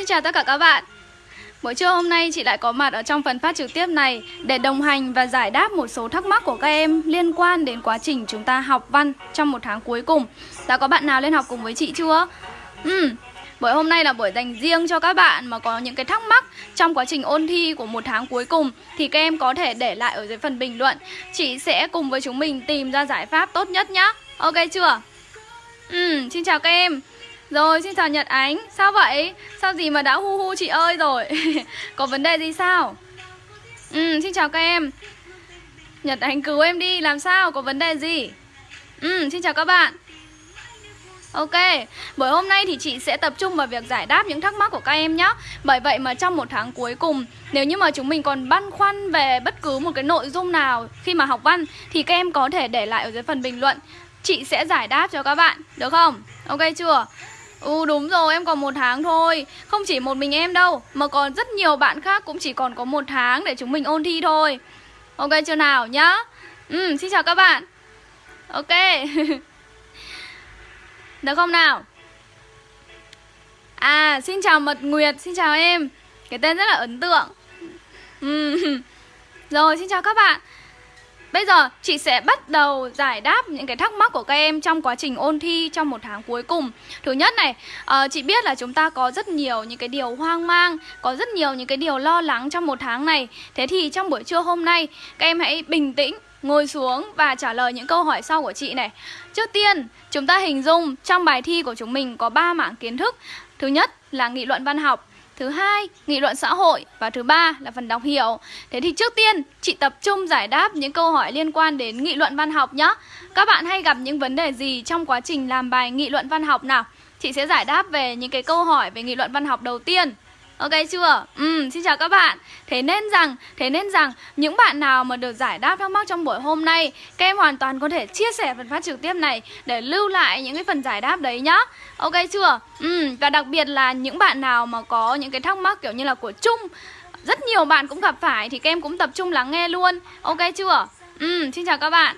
Xin chào tất cả các bạn Buổi trưa hôm nay chị lại có mặt ở trong phần phát trực tiếp này để đồng hành và giải đáp một số thắc mắc của các em liên quan đến quá trình chúng ta học văn trong một tháng cuối cùng. Đã có bạn nào lên học cùng với chị chưa? Ừ, buổi hôm nay là buổi dành riêng cho các bạn mà có những cái thắc mắc trong quá trình ôn thi của một tháng cuối cùng thì các em có thể để lại ở dưới phần bình luận. Chị sẽ cùng với chúng mình tìm ra giải pháp tốt nhất nhá. Ok chưa? Ừ, xin chào các em. Rồi, xin chào Nhật Ánh Sao vậy? Sao gì mà đã hu hu chị ơi rồi Có vấn đề gì sao? Ừ, xin chào các em Nhật Ánh cứu em đi, làm sao? Có vấn đề gì? Ừ, xin chào các bạn Ok, buổi hôm nay thì chị sẽ tập trung vào việc giải đáp những thắc mắc của các em nhé Bởi vậy mà trong một tháng cuối cùng Nếu như mà chúng mình còn băn khoăn về bất cứ một cái nội dung nào khi mà học văn Thì các em có thể để lại ở dưới phần bình luận Chị sẽ giải đáp cho các bạn, được không? Ok chưa? Ừ đúng rồi, em còn một tháng thôi. Không chỉ một mình em đâu, Mà còn rất nhiều bạn khác cũng chỉ còn có một tháng Để chúng mình ôn thi thôi. Ok chưa nào, nhá? Ừ xin chào các bạn. Ok. Được không nào? À xin chào Mật Nguyệt, Xin chào em. Cái tên rất là ấn tượng. Ừ. Rồi, xin chào các bạn. Bây giờ chị sẽ bắt đầu giải đáp những cái thắc mắc của các em trong quá trình ôn thi trong một tháng cuối cùng. Thứ nhất này, uh, chị biết là chúng ta có rất nhiều những cái điều hoang mang Có rất nhiều những cái điều lo lắng trong một tháng này. Thế thì trong buổi trưa hôm nay, các em hãy bình tĩnh ngồi xuống và trả lời những câu hỏi sau của chị này. Trước tiên, chúng ta hình dung trong bài thi của chúng mình có 3 mảng kiến thức. Thứ nhất là nghị luận văn học Thứ hai, nghị luận xã hội. Và thứ ba là phần đọc hiểu. Thế thì trước tiên, chị tập trung giải đáp những câu hỏi liên quan đến nghị luận văn học nhé. Các bạn hay gặp những vấn đề gì trong quá trình làm bài nghị luận văn học nào? Chị sẽ giải đáp về những cái câu hỏi về nghị luận văn học đầu tiên. Ok chưa? Ừ, xin chào các bạn. Thế nên rằng, thế nên rằng Những bạn nào mà được giải đáp thắc mắc trong buổi hôm nay Các em hoàn toàn có thể chia sẻ phần phát trực tiếp này Để lưu lại những cái phần giải đáp đấy nhá. Ok chưa? Ừ, và đặc biệt là những bạn nào mà có những cái thắc mắc kiểu như là của chung Rất nhiều bạn cũng gặp phải Thì các em cũng tập trung lắng nghe luôn. Ok chưa? Ừ, xin chào các bạn.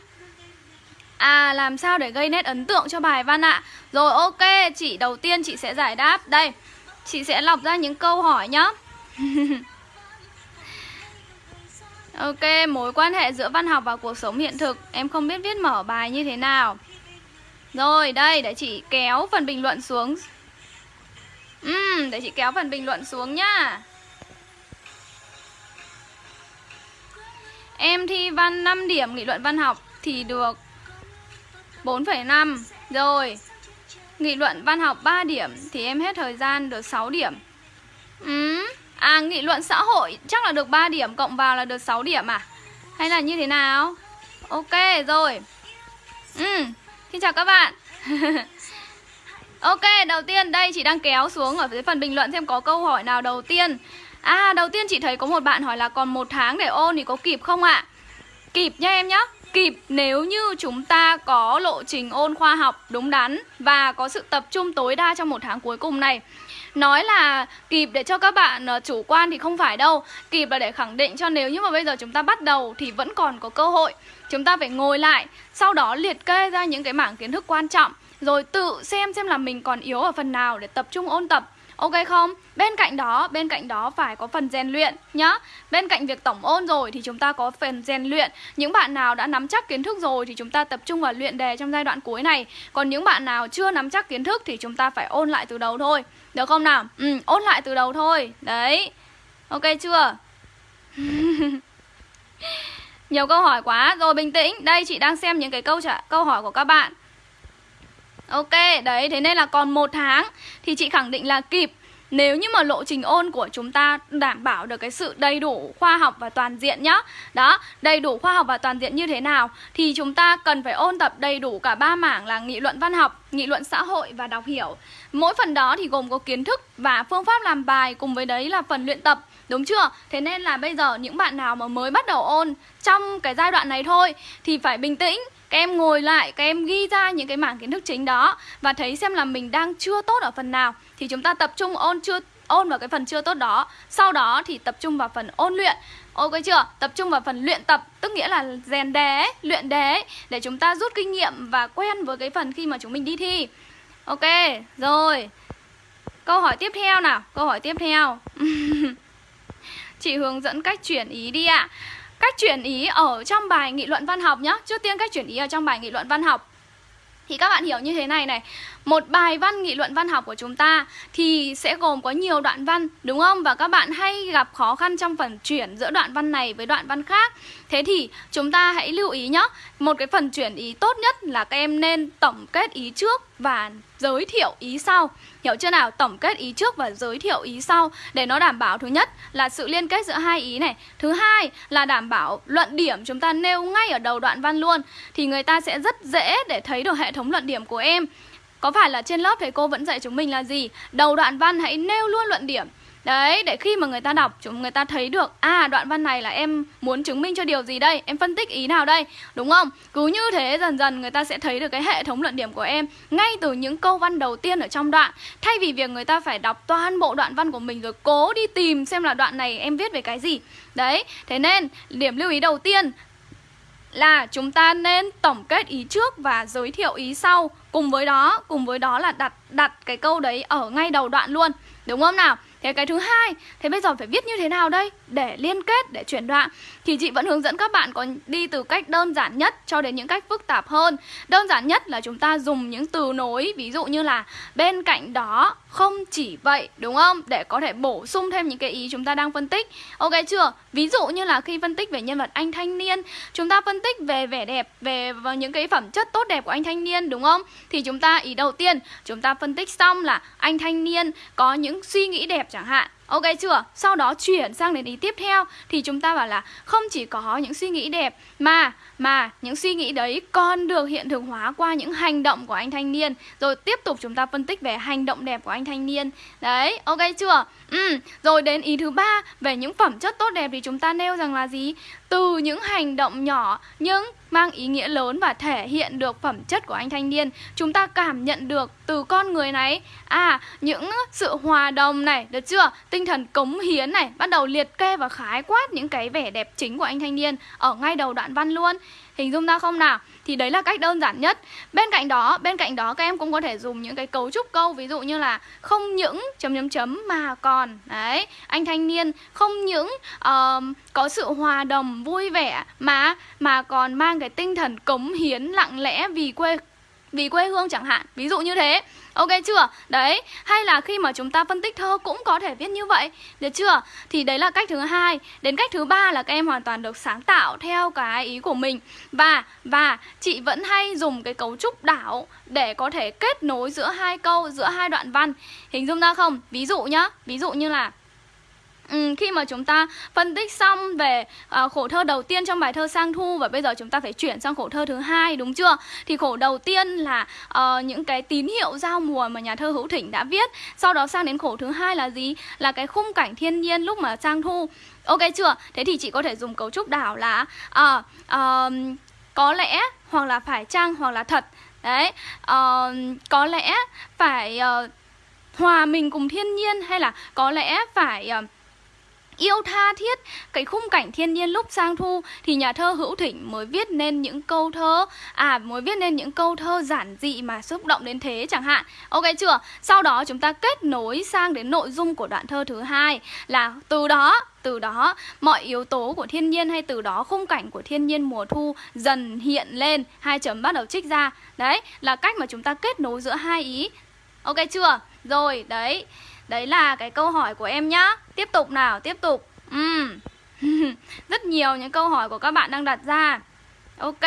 À làm sao để gây nét ấn tượng cho bài văn ạ? Rồi ok, chị đầu tiên chị sẽ giải đáp. Đây. Chị sẽ lọc ra những câu hỏi nhá. Ok, mối quan hệ giữa văn học và cuộc sống hiện thực. Em không biết viết mở bài như thế nào. Rồi, đây, để chị kéo phần bình luận xuống. Uhm, Để chị kéo phần bình luận xuống nhá. Em thi văn 5 điểm nghị luận văn học Thì được 4,5 Rồi Nghị luận văn học 3 điểm Thì em hết thời gian được 6 điểm. Ừ. À nghị luận xã hội chắc là được 3 điểm Cộng vào là được 6 điểm à? Hay là như thế nào? Ok, rồi. Ừ. Xin chào các bạn. Ok, đầu tiên đây chị đang kéo xuống Ở dưới phần bình luận xem có câu hỏi nào đầu tiên. À đầu tiên chị thấy có một bạn hỏi là Còn một tháng để ôn thì có kịp không ạ? Kịp nha em nhá kịp nếu như chúng ta có lộ trình ôn khoa học đúng đắn và có sự tập trung tối đa trong một tháng cuối cùng này. Nói là kịp để cho các bạn ờ, chủ quan thì không phải đâu. Kịp là để khẳng định cho nếu như mà bây giờ chúng ta bắt đầu thì vẫn còn có cơ hội. Chúng ta phải ngồi lại, Sau đó liệt kê ra những cái mảng kiến thức quan trọng, Rồi tự xem xem là mình còn yếu ở phần nào để tập trung ôn tập. Ok không? Bên cạnh đó, bên cạnh đó phải có phần rèn luyện nhá. Bên cạnh việc tổng ôn rồi thì chúng ta có phần rèn luyện. Những bạn nào đã nắm chắc kiến thức rồi thì chúng ta tập trung vào luyện đề trong giai đoạn cuối này. Còn những bạn nào chưa nắm chắc kiến thức thì chúng ta phải ôn lại từ đầu thôi. Được không nào? Ừ, ôn lại từ đầu thôi. Đấy. Ok chưa? Nhiều câu hỏi quá. Rồi bình tĩnh. Đây chị đang xem những cái câu trả câu hỏi của các bạn. Ok, đấy, thế nên là còn một tháng thì chị khẳng định là kịp. Nếu như mà lộ trình ôn của chúng ta đảm bảo được cái sự đầy đủ khoa học và toàn diện nhá. Đó, đầy đủ khoa học và toàn diện như thế nào Thì chúng ta cần phải ôn tập đầy đủ cả ba mảng là nghị luận văn học, nghị luận xã hội và đọc hiểu. Mỗi phần đó thì gồm có kiến thức và phương pháp làm bài cùng với đấy là phần luyện tập Đúng chưa? Thế nên là bây giờ những bạn nào mà mới bắt đầu ôn trong cái giai đoạn này thôi Thì phải bình tĩnh các em ngồi lại, các em ghi ra những cái mảng kiến thức chính đó Và thấy xem là mình đang chưa tốt ở phần nào. Thì chúng ta tập trung ôn chưa ôn vào cái phần chưa tốt đó. Sau đó thì tập trung vào phần ôn luyện. Ok chưa? Tập trung vào phần luyện tập Tức nghĩa là rèn đề, luyện đề Để chúng ta rút kinh nghiệm và quen với cái phần khi mà chúng mình đi thi. Ok, rồi. Câu hỏi tiếp theo nào Câu hỏi tiếp theo. Chị hướng dẫn cách chuyển ý đi ạ. à. Cách chuyển ý ở trong bài nghị luận văn học nhá. Trước tiên cách chuyển ý ở trong bài nghị luận văn học. Thì các bạn hiểu như thế này này. Một bài văn, nghị luận văn học của chúng ta Thì sẽ gồm có nhiều đoạn văn, Đúng không? Và các bạn hay gặp khó khăn trong phần chuyển giữa đoạn văn này với đoạn văn khác. Thế thì chúng ta hãy lưu ý nhé. Một cái phần chuyển ý tốt nhất là các em nên tổng kết ý trước và giới thiệu ý sau. Hiểu chưa nào? Tổng kết ý trước và giới thiệu ý sau Để nó đảm bảo thứ nhất là sự liên kết giữa hai ý này. Thứ hai là đảm bảo luận điểm chúng ta nêu ngay ở đầu đoạn văn luôn Thì người ta sẽ rất dễ để thấy được hệ thống luận điểm của em. Có phải là trên lớp thầy cô vẫn dạy chúng mình là gì? Đầu đoạn văn hãy nêu luôn luận điểm Đấy, để khi mà người ta đọc, chúng người ta thấy được À, đoạn văn này là em muốn chứng minh cho điều gì đây? Em phân tích ý nào đây? Đúng không? Cứ như thế dần dần người ta sẽ thấy được cái hệ thống luận điểm của em Ngay từ những câu văn đầu tiên ở trong đoạn Thay vì việc người ta phải đọc toàn bộ đoạn văn của mình Rồi cố đi tìm xem là đoạn này em viết về cái gì Đấy, thế nên điểm lưu ý đầu tiên là chúng ta nên tổng kết ý trước và giới thiệu ý sau cùng với đó cùng với đó là đặt đặt cái câu đấy ở ngay đầu đoạn luôn đúng không nào Thế cái thứ hai, thế bây giờ phải viết như thế nào đây để liên kết, để chuyển đoạn? Thì chị vẫn hướng dẫn các bạn có đi từ cách đơn giản nhất cho đến những cách phức tạp hơn. Đơn giản nhất là chúng ta dùng những từ nối, ví dụ như là bên cạnh đó, không chỉ vậy, đúng không? Để có thể bổ sung thêm những cái ý chúng ta đang phân tích. Ok chưa? Ví dụ như là khi phân tích về nhân vật anh thanh niên, chúng ta phân tích về vẻ đẹp, về những cái phẩm chất tốt đẹp của anh thanh niên, đúng không? Thì chúng ta ý đầu tiên, chúng ta phân tích xong là anh thanh niên có những suy nghĩ đẹp chẳng hạn Ok chưa? Sau đó chuyển sang đến ý tiếp theo thì chúng ta bảo là không chỉ có những suy nghĩ đẹp mà mà những suy nghĩ đấy còn được hiện thực hóa qua những hành động của anh thanh niên. Rồi tiếp tục chúng ta phân tích về hành động đẹp của anh thanh niên. Đấy, ok chưa? Ừ, rồi đến ý thứ ba về những phẩm chất tốt đẹp thì chúng ta nêu rằng là gì? Từ những hành động nhỏ nhưng mang ý nghĩa lớn và thể hiện được phẩm chất của anh thanh niên, chúng ta cảm nhận được từ con người này. À những sự hòa đồng này, được chưa? Tinh thần cống hiến này, bắt đầu liệt kê và khái quát những cái vẻ đẹp chính của anh thanh niên ở ngay đầu đoạn văn luôn. Hình dung ra không nào? Thì đấy là cách đơn giản nhất. Bên cạnh đó bên cạnh đó các em cũng có thể dùng những cái cấu trúc câu ví dụ như là không những chấm chấm chấm mà còn đấy anh thanh niên không những uh, có sự hòa đồng vui vẻ mà mà còn mang cái tinh thần cống hiến lặng lẽ vì quê vì quê hương chẳng hạn, ví dụ như thế. Ok chưa? Đấy, hay là khi mà chúng ta phân tích thơ cũng có thể viết như vậy. Được chưa? Thì đấy là cách thứ hai. Đến cách thứ ba là các em hoàn toàn được sáng tạo theo cái ý của mình. Và và chị vẫn hay dùng cái cấu trúc đảo để có thể kết nối giữa hai câu, giữa hai đoạn văn. Hình dung ra không? Ví dụ nhá. Ví dụ như là Ừ, khi mà chúng ta phân tích xong về à, khổ thơ đầu tiên trong bài thơ sang thu và bây giờ chúng ta phải chuyển sang khổ thơ thứ hai đúng chưa? Thì khổ đầu tiên là à, những cái tín hiệu giao mùa mà nhà thơ hữu thỉnh đã viết. Sau đó sang đến khổ thứ hai là gì? Là cái khung cảnh thiên nhiên lúc mà sang thu. Ok chưa? Thế thì chị có thể dùng cấu trúc đảo là à, à, có lẽ hoặc là phải chăng hoặc là thật. Đấy à, có lẽ phải à, hòa mình cùng thiên nhiên hay là có lẽ phải uh, yêu tha thiết. Cái khung cảnh thiên nhiên lúc sang thu thì nhà thơ Hữu Thỉnh mới viết nên những câu thơ à mới viết nên những câu thơ giản dị mà xúc động đến thế chẳng hạn. Ok chưa? Sau đó chúng ta kết nối sang đến nội dung của đoạn thơ thứ hai là từ đó từ đó, mọi yếu tố của thiên nhiên hay từ đó khung cảnh của thiên nhiên mùa thu dần hiện lên. Hai chấm bắt đầu trích ra. Đấy, là cách mà chúng ta kết nối giữa hai ý. Ok chưa? Rồi, đấy. Đấy là cái câu hỏi của em nhá. Tiếp tục nào, tiếp tục. Uhm. Rất nhiều những câu hỏi của các bạn đang đặt ra. Ok,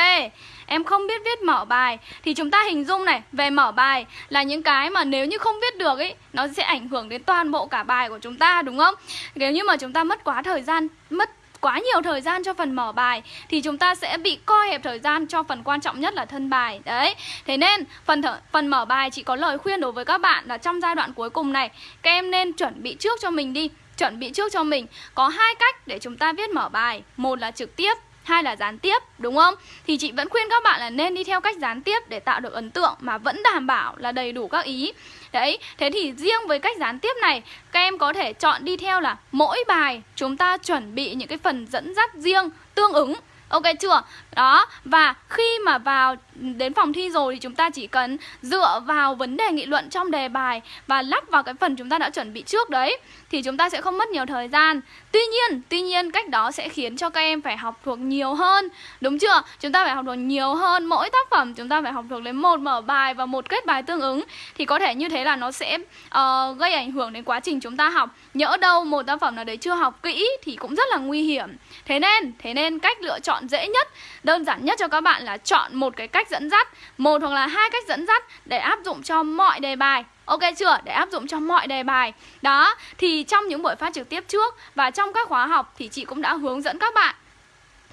em không biết viết mở bài Thì chúng ta hình dung này Về mở bài là những cái mà nếu như không viết được ấy Nó sẽ ảnh hưởng đến toàn bộ cả bài của chúng ta đúng không? Nếu như mà chúng ta mất quá thời gian Mất quá nhiều thời gian cho phần mở bài thì chúng ta sẽ bị co hẹp thời gian cho phần quan trọng nhất là thân bài. Đấy. Thế nên phần thở, phần mở bài chị có lời khuyên đối với các bạn là trong giai đoạn cuối cùng này các em nên chuẩn bị trước cho mình đi chuẩn bị trước cho mình. Có hai cách để chúng ta viết mở bài. Một là trực tiếp hai là gián tiếp đúng không? Thì chị vẫn khuyên các bạn là nên đi theo cách gián tiếp để tạo được ấn tượng mà vẫn đảm bảo là đầy đủ các ý đấy thế thì riêng với cách gián tiếp này các em có thể chọn đi theo là mỗi bài chúng ta chuẩn bị những cái phần dẫn dắt riêng tương ứng Ok chưa? Đó, và khi mà vào đến phòng thi rồi thì chúng ta chỉ cần dựa vào vấn đề nghị luận trong đề bài và lắp vào cái phần chúng ta đã chuẩn bị trước đấy thì chúng ta sẽ không mất nhiều thời gian. Tuy nhiên, tuy nhiên cách đó sẽ khiến cho các em phải học thuộc nhiều hơn. Đúng chưa? Chúng ta phải học thuộc nhiều hơn mỗi tác phẩm chúng ta phải học thuộc đến một mở bài và một kết bài tương ứng thì có thể như thế là nó sẽ uh, gây ảnh hưởng đến quá trình chúng ta học. Nhỡ đâu một tác phẩm nào đấy chưa học kỹ thì cũng rất là nguy hiểm. Thế nên, thế nên cách lựa chọn dễ nhất, đơn giản nhất cho các bạn là chọn một cái cách dẫn dắt, một hoặc là hai cách dẫn dắt để áp dụng cho mọi đề bài. Ok chưa? Để áp dụng cho mọi đề bài. Đó, thì trong những buổi phát trực tiếp trước Và trong các khóa học thì chị cũng đã hướng dẫn các bạn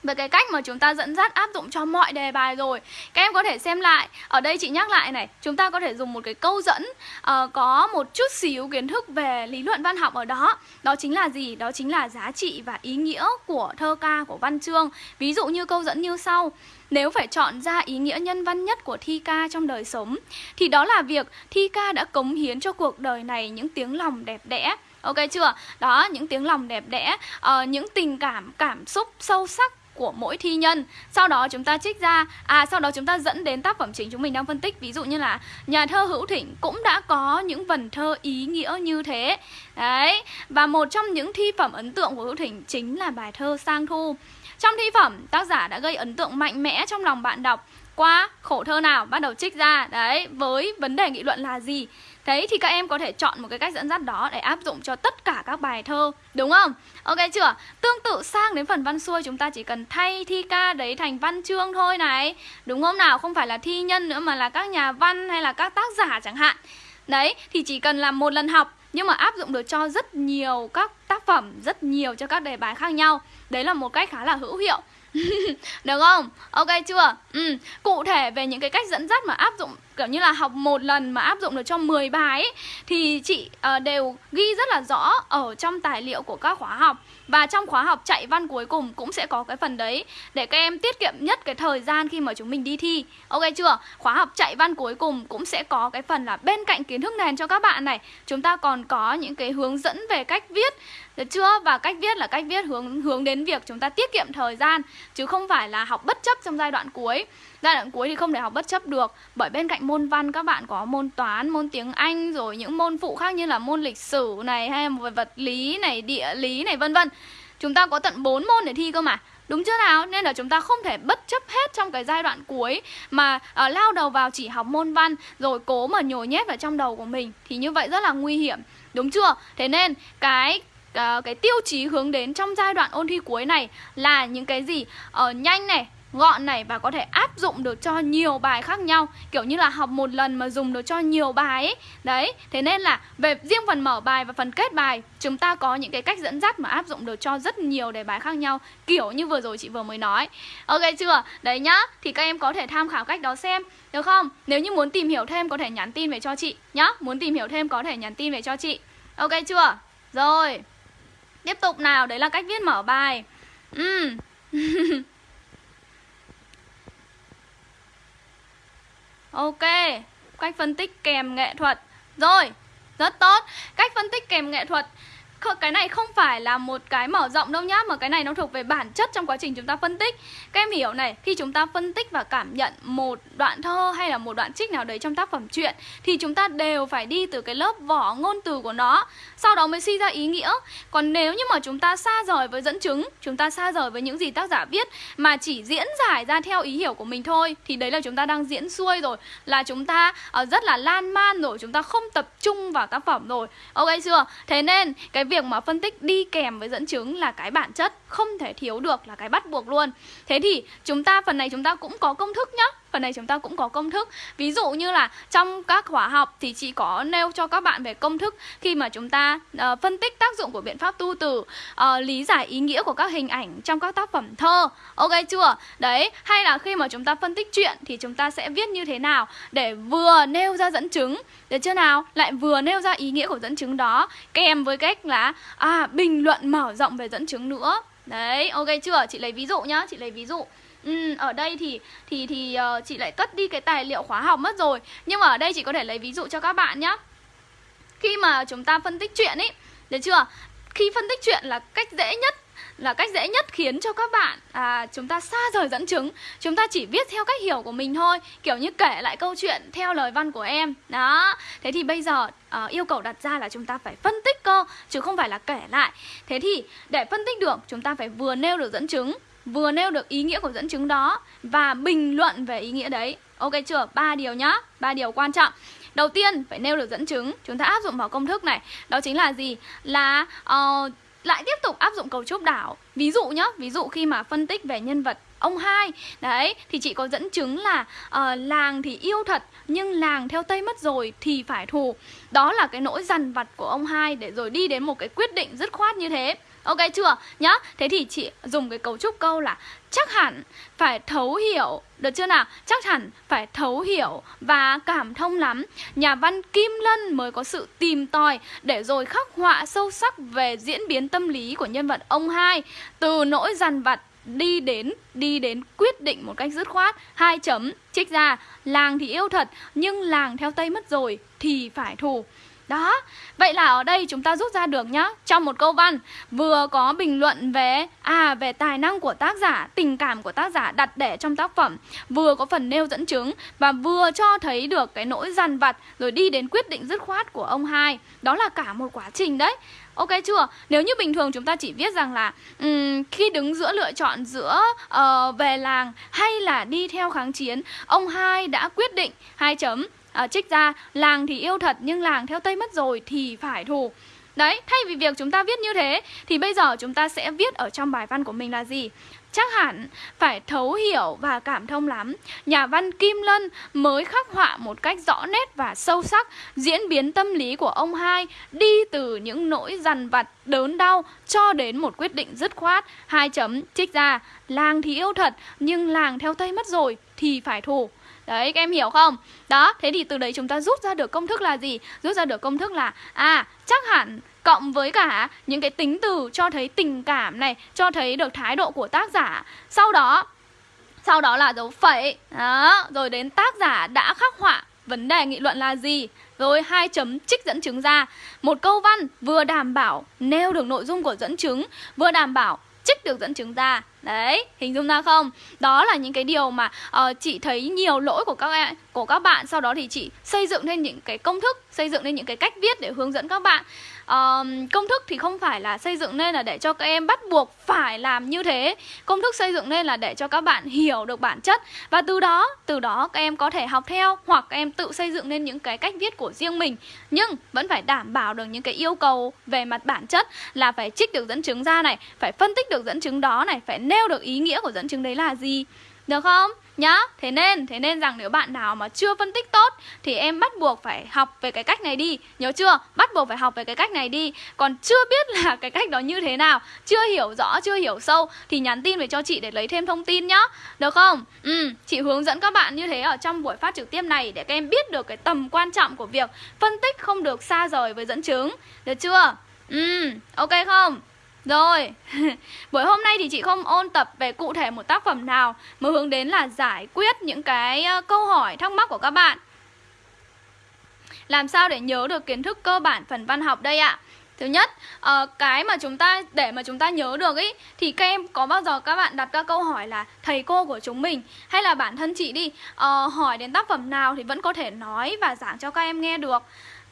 về cái cách mà chúng ta dẫn dắt áp dụng cho mọi đề bài rồi. Các em có thể xem lại. Ở đây chị nhắc lại này Chúng ta có thể dùng một cái câu dẫn uh, Có một chút xíu kiến thức về lý luận văn học ở đó. Đó chính là gì? Đó chính là giá trị và ý nghĩa của thơ ca, của văn chương. Ví dụ như câu dẫn như sau nếu phải chọn ra ý nghĩa nhân văn nhất của Thi ca trong đời sống Thì đó là việc Thi ca đã cống hiến cho cuộc đời này những tiếng lòng đẹp đẽ. Ok chưa? Đó, những tiếng lòng đẹp đẽ uh, Những tình cảm, cảm xúc sâu sắc của mỗi thi nhân. Sau đó chúng ta trích ra À sau đó chúng ta dẫn đến tác phẩm chính chúng mình đang phân tích. Ví dụ như là nhà thơ Hữu Thịnh cũng đã có những vần thơ ý nghĩa như thế. Đấy Và một trong những thi phẩm ấn tượng của Hữu Thịnh chính là bài thơ Sang Thu. Trong thi phẩm, tác giả đã gây ấn tượng mạnh mẽ trong lòng bạn đọc Qua khổ thơ nào bắt đầu trích ra Đấy, với vấn đề nghị luận là gì thế thì các em có thể chọn một cái cách dẫn dắt đó để áp dụng cho tất cả các bài thơ, Đúng không? Ok chưa? Tương tự sang đến phần văn xuôi, chúng ta chỉ cần thay thi ca đấy thành văn chương thôi này Đúng không nào? Không phải là thi nhân nữa mà là các nhà văn hay là các tác giả chẳng hạn Đấy, thì chỉ cần làm một lần học nhưng mà áp dụng được cho rất nhiều các tác phẩm, rất nhiều cho các đề bài khác nhau. Đấy là một cách khá là hữu hiệu. Được không? Ok chưa? Ừ. Cụ thể về những cái cách dẫn dắt mà áp dụng kiểu như là học một lần mà áp dụng được cho 10 bài ấy, thì chị uh, đều ghi rất là rõ ở trong tài liệu của các khóa học và trong khóa học chạy văn cuối cùng cũng sẽ có cái phần đấy để các em tiết kiệm nhất cái thời gian khi mà chúng mình đi thi. Ok chưa? Khóa học chạy văn cuối cùng cũng sẽ có cái phần là bên cạnh kiến thức nền cho các bạn này, chúng ta còn có những cái hướng dẫn về cách viết được chưa? Và cách viết là cách viết hướng hướng đến việc chúng ta tiết kiệm thời gian chứ không phải là học bất chấp trong giai đoạn cuối. Giai đoạn cuối thì không thể học bất chấp được bởi bên cạnh môn văn các bạn có môn toán, môn tiếng Anh rồi những môn phụ khác như là môn lịch sử này hay về vật lý này, địa lý này vân vân. Chúng ta có tận 4 môn để thi cơ mà. Đúng chưa nào? Nên là chúng ta không thể bất chấp hết trong cái giai đoạn cuối mà uh, lao đầu vào chỉ học môn văn rồi cố mà nhồi nhét vào trong đầu của mình thì như vậy rất là nguy hiểm. Đúng chưa? Thế nên cái uh, cái tiêu chí hướng đến trong giai đoạn ôn thi cuối này là những cái gì? Uh, nhanh này gọn này và có thể áp dụng được cho nhiều bài khác nhau. Kiểu như là học một lần mà dùng được cho nhiều bài ấy. Đấy thế nên là về riêng phần mở bài và phần kết bài chúng ta có những cái cách dẫn dắt mà áp dụng được cho rất nhiều đề bài khác nhau kiểu như vừa rồi chị vừa mới nói. Ok chưa? Đấy nhá thì các em có thể tham khảo cách đó xem được không? Nếu như muốn tìm hiểu thêm có thể nhắn tin về cho chị nhá. Muốn tìm hiểu thêm có thể nhắn tin về cho chị. Ok chưa? Rồi tiếp tục nào đấy là cách viết mở bài. Uhm. Ok, cách phân tích kèm nghệ thuật. Rồi, rất tốt. Cách phân tích kèm nghệ thuật cái này không phải là một cái mở rộng đâu nhá Mà cái này nó thuộc về bản chất trong quá trình chúng ta phân tích. Các em hiểu này Khi chúng ta phân tích và cảm nhận một đoạn thơ Hay là một đoạn trích nào đấy trong tác phẩm truyện Thì chúng ta đều phải đi từ cái lớp vỏ ngôn từ của nó Sau đó mới suy ra ý nghĩa. Còn nếu như mà chúng ta xa rời với dẫn chứng Chúng ta xa rời với những gì tác giả viết Mà chỉ diễn giải ra theo ý hiểu của mình thôi Thì đấy là chúng ta đang diễn xuôi rồi Là chúng ta uh, rất là lan man rồi Chúng ta không tập trung vào tác phẩm rồi. Ok chưa? Thế nên cái việc mà phân tích đi kèm với dẫn chứng là cái bản chất không thể thiếu được, là cái bắt buộc luôn. Thế thì chúng ta, phần này chúng ta cũng có công thức nhá phần này chúng ta cũng có công thức. Ví dụ như là trong các khóa học thì chị có nêu cho các bạn về công thức khi mà chúng ta uh, phân tích tác dụng của biện pháp tu từ uh, lý giải ý nghĩa của các hình ảnh trong các tác phẩm thơ. Ok chưa? Đấy hay là khi mà chúng ta phân tích chuyện thì chúng ta sẽ viết như thế nào để vừa nêu ra dẫn chứng được chưa nào? Lại vừa nêu ra ý nghĩa của dẫn chứng đó kèm với cách là à bình luận mở rộng về dẫn chứng nữa. Đấy ok chưa? Chị lấy ví dụ nhá chị lấy ví dụ. Ừ, ở đây thì thì thì uh, chị lại cất đi cái tài liệu khóa học mất rồi. Nhưng mà ở đây chị có thể lấy ví dụ cho các bạn nhé Khi mà chúng ta phân tích chuyện ấy Được chưa? Khi phân tích chuyện là cách dễ nhất là cách dễ nhất khiến cho các bạn à, chúng ta xa rời dẫn chứng. Chúng ta chỉ viết theo cách hiểu của mình thôi kiểu như kể lại câu chuyện theo lời văn của em. Đó. Thế thì bây giờ uh, yêu cầu đặt ra là chúng ta phải phân tích cơ chứ không phải là kể lại. Thế thì để phân tích được chúng ta phải vừa nêu được dẫn chứng vừa nêu được ý nghĩa của dẫn chứng đó và bình luận về ý nghĩa đấy. Ok chưa? Ba điều nhá. Ba điều quan trọng. Đầu tiên phải nêu được dẫn chứng. Chúng ta áp dụng vào công thức này. Đó chính là gì? Là uh, lại tiếp tục áp dụng cấu trúc đảo. Ví dụ nhá. Ví dụ khi mà phân tích về nhân vật ông hai. Đấy thì chị có dẫn chứng là uh, làng thì yêu thật nhưng làng theo tây mất rồi thì phải thù. Đó là cái nỗi dằn vặt của ông hai để rồi đi đến một cái quyết định dứt khoát như thế. Ok chưa? Nhá. Thế thì chị dùng cái cấu trúc câu là chắc hẳn phải thấu hiểu, được chưa nào? Chắc hẳn phải thấu hiểu và cảm thông lắm. Nhà văn Kim Lân mới có sự tìm tòi để rồi khắc họa sâu sắc về diễn biến tâm lý của nhân vật ông hai, từ nỗi dằn vặt đi đến đi đến quyết định một cách dứt khoát hai chấm, trích ra, làng thì yêu thật, nhưng làng theo tây mất rồi thì phải thù đó, vậy là ở đây chúng ta rút ra được nhá. Trong một câu văn vừa có bình luận về À về tài năng của tác giả, tình cảm của tác giả đặt để trong tác phẩm Vừa có phần nêu dẫn chứng Và vừa cho thấy được cái nỗi dằn vặt Rồi đi đến quyết định dứt khoát của ông hai. Đó là cả một quá trình đấy. Ok chưa? Nếu như bình thường chúng ta chỉ viết rằng là um, khi đứng giữa lựa chọn giữa uh, về làng hay là đi theo kháng chiến, ông hai đã quyết định hai chấm à, trích ra làng thì yêu thật nhưng làng theo Tây mất rồi thì phải thù. Đấy, thay vì việc chúng ta viết như thế thì bây giờ chúng ta sẽ viết ở trong bài văn của mình là gì? Chắc hẳn phải thấu hiểu và cảm thông lắm Nhà văn Kim Lân mới khắc họa một cách rõ nét và sâu sắc Diễn biến tâm lý của ông hai Đi từ những nỗi dằn vặt, đớn đau Cho đến một quyết định dứt khoát Hai chấm trích ra Làng thì yêu thật Nhưng làng theo Tây mất rồi Thì phải thù Đấy các em hiểu không? Đó, thế thì từ đấy chúng ta rút ra được công thức là gì? Rút ra được công thức là À, chắc hẳn cộng với cả những cái tính từ cho thấy tình cảm này, cho thấy được thái độ của tác giả. Sau đó sau đó là dấu phẩy. Đó, rồi đến tác giả đã khắc họa vấn đề nghị luận là gì rồi hai chấm trích dẫn chứng ra một câu văn vừa đảm bảo nêu được nội dung của dẫn chứng vừa đảm bảo trích được dẫn chứng ra đấy hình dung ra không? Đó là những cái điều mà uh, chị thấy nhiều lỗi của các em của các bạn. Sau đó thì chị xây dựng lên những cái công thức xây dựng lên những cái cách viết để hướng dẫn các bạn um, công thức thì không phải là xây dựng nên là để cho các em bắt buộc phải làm như thế. Công thức xây dựng nên là để cho các bạn hiểu được bản chất. Và từ đó từ đó các em có thể học theo hoặc các em tự xây dựng nên những cái cách viết của riêng mình. Nhưng vẫn phải đảm bảo được những cái yêu cầu về mặt bản chất là phải trích được dẫn chứng ra này phải phân tích được dẫn chứng đó này phải nêu được ý nghĩa của dẫn chứng đấy là gì. Được không? Nhá, thế nên, thế nên rằng nếu bạn nào mà chưa phân tích tốt Thì em bắt buộc phải học về cái cách này đi Nhớ chưa? Bắt buộc phải học về cái cách này đi Còn chưa biết là cái cách đó như thế nào Chưa hiểu rõ, chưa hiểu sâu Thì nhắn tin về cho chị để lấy thêm thông tin nhá Được không? Ừ, chị hướng dẫn các bạn như thế ở trong buổi phát trực tiếp này Để các em biết được cái tầm quan trọng của việc Phân tích không được xa rời với dẫn chứng Được chưa? Ừ, ok không? Rồi, buổi hôm nay thì chị không ôn tập về cụ thể một tác phẩm nào Mà hướng đến là giải quyết những cái câu hỏi thắc mắc của các bạn Làm sao để nhớ được kiến thức cơ bản phần văn học đây ạ? Thứ nhất, ờ, cái mà chúng ta để mà chúng ta nhớ được ý thì các em có bao giờ các bạn đặt ra câu hỏi là thầy cô của chúng mình hay là bản thân chị đi ờ, hỏi đến tác phẩm nào thì vẫn có thể nói và giảng cho các em nghe được.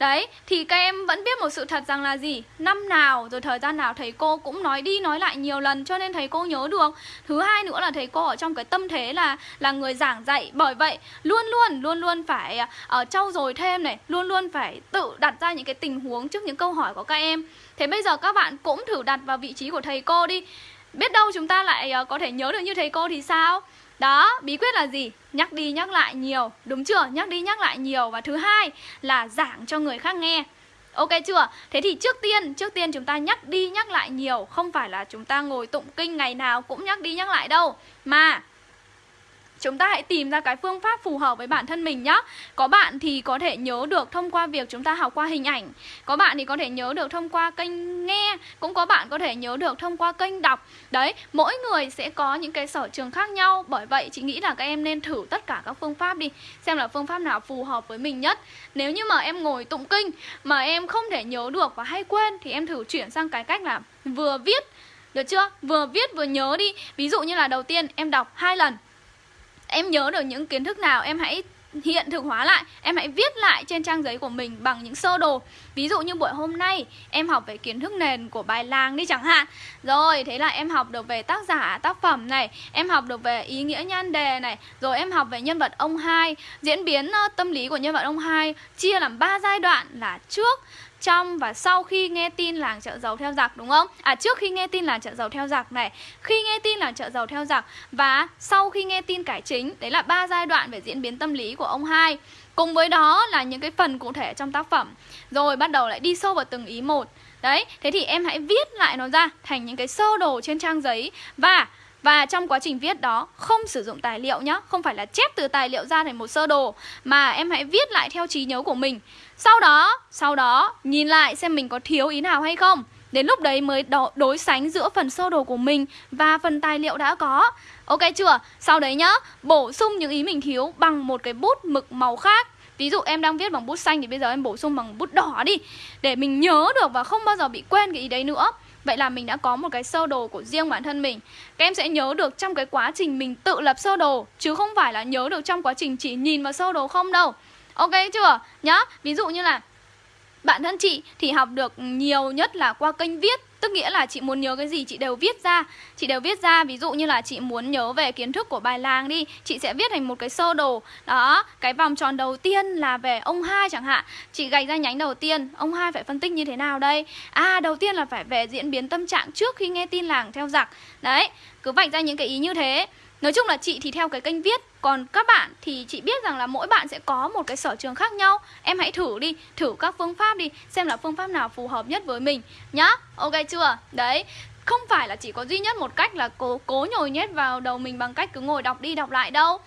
Đấy, thì các em vẫn biết một sự thật rằng là gì? Năm nào rồi thời gian nào thầy cô cũng nói đi nói lại nhiều lần cho nên thầy cô nhớ được. Thứ hai nữa là thầy cô ở trong cái tâm thế là là người giảng dạy. Bởi vậy, luôn luôn luôn luôn phải ở uh, trau dồi thêm này, luôn luôn phải tự đặt ra những cái tình huống trước những câu hỏi của các em. Thế bây giờ các bạn cũng thử đặt vào vị trí của thầy cô đi. Biết đâu chúng ta lại uh, có thể nhớ được như thầy cô thì sao? Đó, bí quyết là gì? Nhắc đi nhắc lại nhiều, đúng chưa? Nhắc đi nhắc lại nhiều và thứ hai là giảng cho người khác nghe. Ok chưa? Thế thì trước tiên, trước tiên chúng ta nhắc đi nhắc lại nhiều Không phải là chúng ta ngồi tụng kinh ngày nào cũng nhắc đi nhắc lại đâu Mà Chúng ta hãy tìm ra cái phương pháp phù hợp với bản thân mình nhé Có bạn thì có thể nhớ được thông qua việc chúng ta học qua hình ảnh. Có bạn thì có thể nhớ được thông qua kênh nghe. Cũng có bạn có thể nhớ được thông qua kênh đọc. Đấy, mỗi người sẽ có những cái sở trường khác nhau. Bởi vậy chị nghĩ là các em nên thử tất cả các phương pháp đi. Xem là phương pháp nào phù hợp với mình nhất. Nếu như mà em ngồi tụng kinh Mà em không thể nhớ được và hay quên Thì em thử chuyển sang cái cách là vừa viết. Được chưa? Vừa viết vừa nhớ đi. Ví dụ như là đầu tiên em đọc hai lần. Em nhớ được những kiến thức nào em hãy hiện thực hóa lại Em hãy viết lại trên trang giấy của mình bằng những sơ đồ. Ví dụ như buổi hôm nay em học về kiến thức nền của bài làng đi chẳng hạn. Rồi thế là em học được về tác giả, tác phẩm này Em học được về ý nghĩa nhan đề này Rồi em học về nhân vật ông hai. Diễn biến ờ, tâm lý của nhân vật ông hai Chia làm ba giai đoạn là trước trong và sau khi nghe tin làng chợ dầu theo giặc đúng không? À trước khi nghe tin làng chợ dầu theo giặc này, khi nghe tin làng chợ dầu theo giặc và sau khi nghe tin cải chính, đấy là ba giai đoạn về diễn biến tâm lý của ông hai. Cùng với đó là những cái phần cụ thể trong tác phẩm. Rồi bắt đầu lại đi sâu vào từng ý một. Đấy, thế thì em hãy viết lại nó ra thành những cái sơ đồ trên trang giấy và và trong quá trình viết đó không sử dụng tài liệu nhá Không phải là chép từ tài liệu ra thành một sơ đồ Mà em hãy viết lại theo trí nhớ của mình. Sau đó, sau đó nhìn lại xem mình có thiếu ý nào hay không. Đến lúc đấy mới đối sánh giữa phần sơ đồ của mình và phần tài liệu đã có. Ok chưa? Sau đấy nhá, bổ sung những ý mình thiếu bằng một cái bút mực màu khác. Ví dụ em đang viết bằng bút xanh thì bây giờ em bổ sung bằng bút đỏ đi Để mình nhớ được và không bao giờ bị quên cái ý đấy nữa. Vậy là mình đã có một cái sơ đồ của riêng bản thân mình. Các em sẽ nhớ được trong cái quá trình mình tự lập sơ đồ Chứ không phải là nhớ được trong quá trình chỉ nhìn vào sơ đồ không đâu. Ok chưa? Nhá, ví dụ như là Bản thân chị thì học được nhiều nhất là qua kênh viết. Tức nghĩa là chị muốn nhớ cái gì, chị đều viết ra. Chị đều viết ra, Ví dụ như là chị muốn nhớ về kiến thức của bài làng đi. Chị sẽ viết thành một cái sơ đồ. Đó, Cái vòng tròn đầu tiên là về ông hai chẳng hạn. Chị gạch ra nhánh đầu tiên, Ông hai phải phân tích như thế nào đây? À đầu tiên là phải về diễn biến tâm trạng trước khi nghe tin làng theo giặc. Đấy, Cứ vạch ra những cái ý như thế. Nói chung là chị thì theo cái kênh viết Còn các bạn thì chị biết rằng là mỗi bạn sẽ có một cái sở trường khác nhau Em hãy thử đi, thử các phương pháp đi Xem là phương pháp nào phù hợp nhất với mình Nhá, ok chưa? Đấy, không phải là chỉ có duy nhất một cách là cố, cố nhồi nhét vào đầu mình bằng cách cứ ngồi đọc đi đọc lại đâu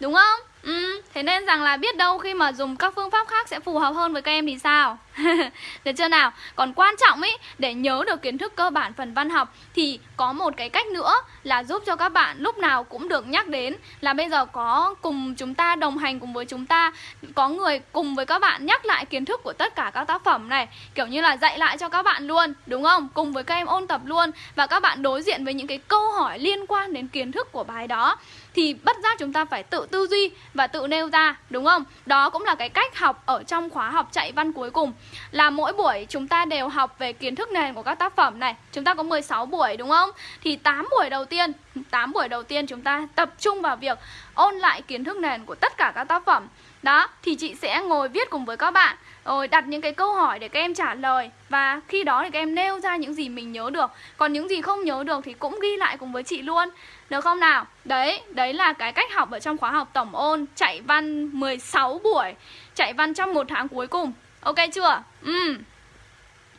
Đúng không? Ừ, thế nên rằng là biết đâu khi mà dùng các phương pháp khác sẽ phù hợp hơn với các em thì sao? Được chưa nào? Còn quan trọng ấy, để nhớ được kiến thức cơ bản phần văn học thì có một cái cách nữa là giúp cho các bạn lúc nào cũng được nhắc đến là bây giờ có cùng chúng ta đồng hành cùng với chúng ta, có người cùng với các bạn nhắc lại kiến thức của tất cả các tác phẩm này, kiểu như là dạy lại cho các bạn luôn, đúng không? Cùng với các em ôn tập luôn và các bạn đối diện với những cái câu hỏi liên quan đến kiến thức của bài đó thì bất giác chúng ta phải tự tư duy và tự nêu ra đúng không? Đó cũng là cái cách học ở trong khóa học chạy văn cuối cùng là mỗi buổi chúng ta đều học về kiến thức nền của các tác phẩm này. Chúng ta có 16 buổi đúng không? Thì 8 buổi đầu tiên, 8 buổi đầu tiên chúng ta tập trung vào việc ôn lại kiến thức nền của tất cả các tác phẩm. Đó, thì chị sẽ ngồi viết cùng với các bạn rồi đặt những cái câu hỏi để các em trả lời và khi đó thì các em nêu ra những gì mình nhớ được còn những gì không nhớ được thì cũng ghi lại cùng với chị luôn được không nào đấy đấy là cái cách học ở trong khóa học tổng ôn chạy văn 16 buổi chạy văn trong một tháng cuối cùng ok chưa ừ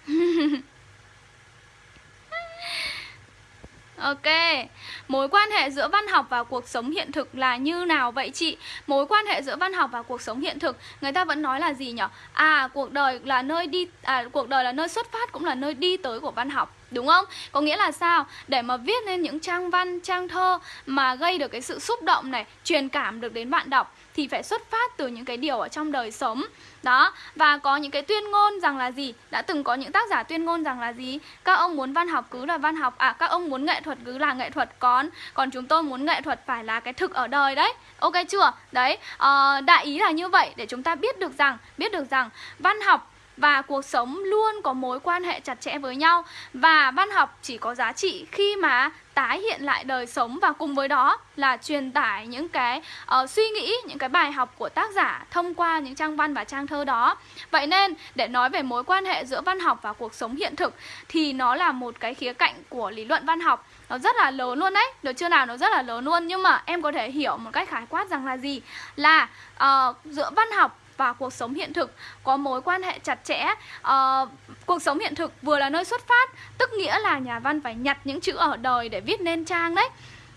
Ok, mối quan hệ giữa văn học và cuộc sống hiện thực là như nào vậy chị? Mối quan hệ giữa văn học và cuộc sống hiện thực, người ta vẫn nói là gì nhỉ? À, cuộc đời là nơi đi à cuộc đời là nơi xuất phát cũng là nơi đi tới của văn học. Đúng không? Có nghĩa là sao? Để mà viết lên những trang văn, trang thơ mà gây được cái sự xúc động này, truyền cảm được đến bạn đọc thì phải xuất phát từ những cái điều ở trong đời sống. Đó và có những cái tuyên ngôn rằng là gì? Đã từng có những tác giả tuyên ngôn rằng là gì? Các ông muốn văn học cứ là văn học. À các ông muốn nghệ thuật cứ là nghệ thuật. Còn còn chúng tôi muốn nghệ thuật phải là cái thực ở đời đấy. Ok chưa? Đấy uh, đại ý là như vậy. Để chúng ta biết được rằng biết được rằng văn học và cuộc sống luôn có mối quan hệ chặt chẽ với nhau. Và văn học chỉ có giá trị khi mà tái hiện lại đời sống và cùng với đó là truyền tải những cái uh, suy nghĩ những cái bài học của tác giả thông qua những trang văn và trang thơ đó. Vậy nên để nói về mối quan hệ giữa văn học và cuộc sống hiện thực thì nó là một cái khía cạnh của lý luận văn học. Nó rất là lớn luôn đấy. Được chưa nào? Nó rất là lớn luôn. Nhưng mà em có thể hiểu một cách khái quát rằng là gì? Là uh, giữa văn học và cuộc sống hiện thực có mối quan hệ chặt chẽ. Uh, cuộc sống hiện thực vừa là nơi xuất phát tức nghĩa là nhà văn phải nhặt những chữ ở đời để viết nên trang đấy.